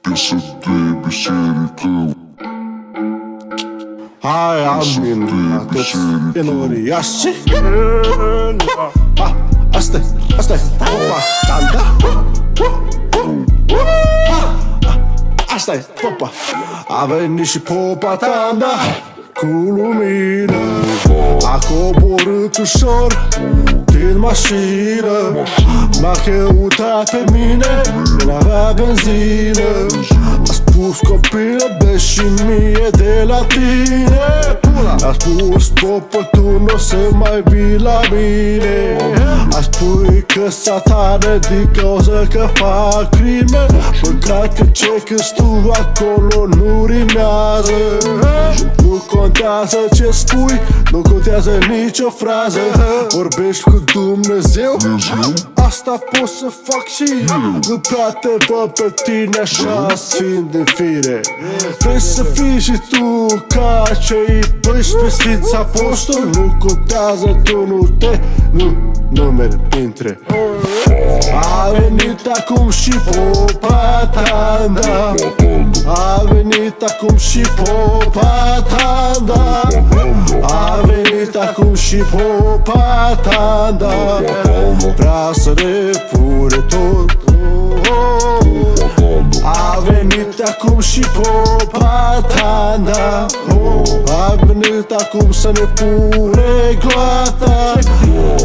Piesă de biserică. Hai, amin, toți enoriași Asta-i, asta-i, opa, tanda Asta-i, popa A venit și popa tanda Cu lumină. A coborât ușor din mașină. M-a căutat pe mine N-avea benzină. A spus copilă, dă și mie de la tine. A spus popă, tu nu o să mai vii la mine. A spui că satane din cauza că fac crime. Păcat că ce că tu acolo nu rimează. Nu contează ce spui, nu contează nicio frază. Vorbești cu Dumnezeu Asta pot să fac și eu Nu prea te văd pe tine așa sfânt de fire. Vrei să fii și tu ca cei 12 sfinți apostoli? Nu contează tu nu te Nu numeri printre. A venit acum și popa tanda A venit acum și popa tanda A venit acum și popa tanda Vrea să ne fure tot. A venit acum și popa tanda A venit acum să ne fure gloata.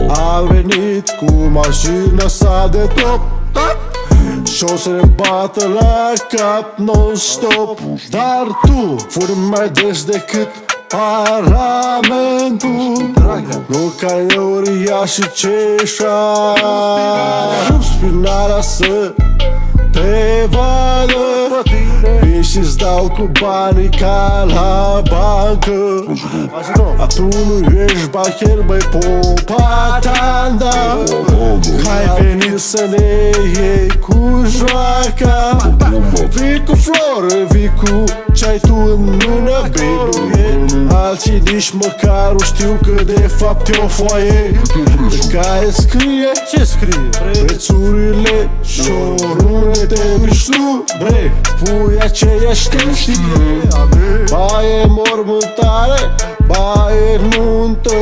A venit cu mașina sa de top și o să ne bată la cap non-stop. Dar tu furi mai des decât Parlamentul Nu ca Euria și Ceșa Rup spinarea să te vadă. Vin și-ți dau cu banii ca la bancă. A tu nu ești bacher, băi, popa tanda Că ai venit să ne iei. cu joaca Vii cu flori, vii cu ce ai tu în mână, baby. Alții nici măcar nu știu că de fapt e o foaie. Pe care scrie Ce scrie? Prețurile și orunete mișlu Bre, pui aceeași chestie. Ba e mormântare, ba e nuntă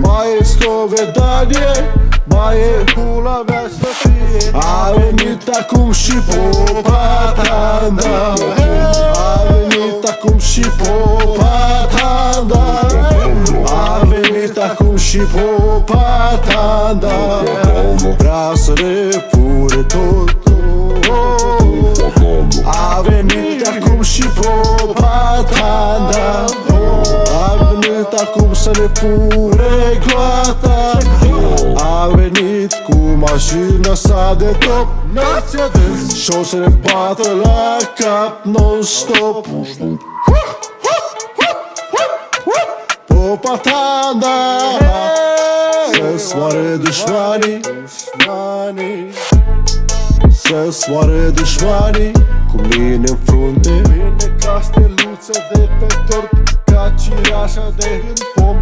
Ba e scovedanie, ba e pula mea să fie. A venit acum și popa tanda A venit acum și popa tanda A venit acum și popa tanda Vrea să ne fure tot. A venit acum și popa acum să ne fure gloata A venit cu mașina sa de top. Și o să ne bată la cap non-stop. Popa tanda Să soare dușmanii. Să soare dușmanii. Cu mine în frunte. Mine ca steluță de pe tort. Ca cireașa de în pom